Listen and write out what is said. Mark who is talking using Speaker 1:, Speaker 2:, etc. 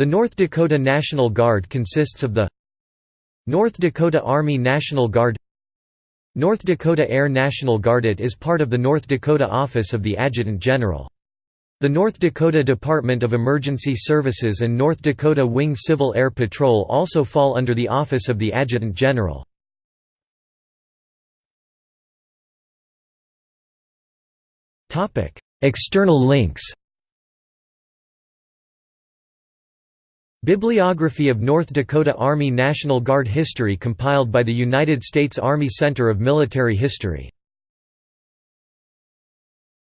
Speaker 1: The North Dakota National Guard consists of the North Dakota Army National Guard North Dakota Air National Guard It is part of the North Dakota Office of the Adjutant General. The North Dakota Department of Emergency Services and North Dakota Wing Civil Air Patrol also fall under the Office of the Adjutant General. External links Bibliography of North Dakota Army National Guard history compiled by the United States Army Center of Military History